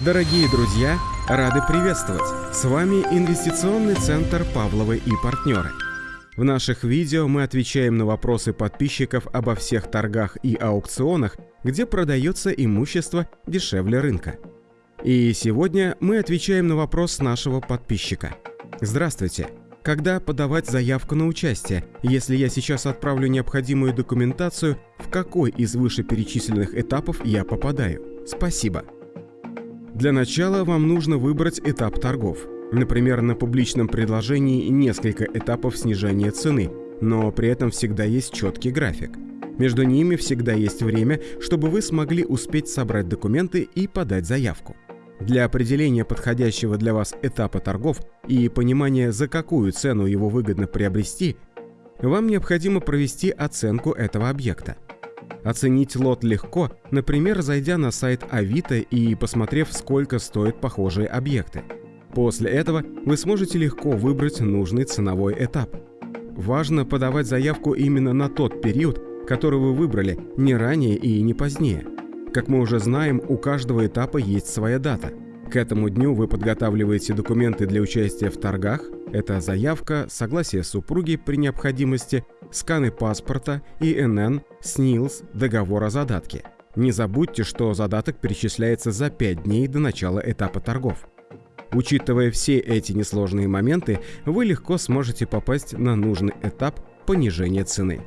Дорогие друзья, рады приветствовать! С вами Инвестиционный центр «Павловы и партнеры». В наших видео мы отвечаем на вопросы подписчиков обо всех торгах и аукционах, где продается имущество дешевле рынка. И сегодня мы отвечаем на вопрос нашего подписчика. Здравствуйте! Когда подавать заявку на участие, если я сейчас отправлю необходимую документацию, в какой из вышеперечисленных этапов я попадаю? Спасибо! Для начала вам нужно выбрать этап торгов. Например, на публичном предложении несколько этапов снижения цены, но при этом всегда есть четкий график. Между ними всегда есть время, чтобы вы смогли успеть собрать документы и подать заявку. Для определения подходящего для вас этапа торгов и понимания, за какую цену его выгодно приобрести, вам необходимо провести оценку этого объекта. Оценить лот легко, например, зайдя на сайт Авито и посмотрев, сколько стоят похожие объекты. После этого вы сможете легко выбрать нужный ценовой этап. Важно подавать заявку именно на тот период, который вы выбрали, не ранее и не позднее. Как мы уже знаем, у каждого этапа есть своя дата – к этому дню вы подготавливаете документы для участия в торгах. Это заявка, согласие супруги при необходимости, сканы паспорта, ИНН, СНИЛС, договор о задатке. Не забудьте, что задаток перечисляется за 5 дней до начала этапа торгов. Учитывая все эти несложные моменты, вы легко сможете попасть на нужный этап понижения цены.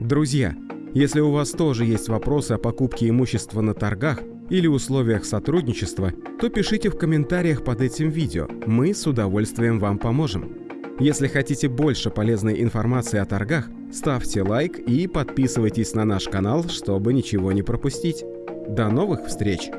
Друзья, если у вас тоже есть вопросы о покупке имущества на торгах, или условиях сотрудничества, то пишите в комментариях под этим видео, мы с удовольствием вам поможем. Если хотите больше полезной информации о торгах, ставьте лайк и подписывайтесь на наш канал, чтобы ничего не пропустить. До новых встреч!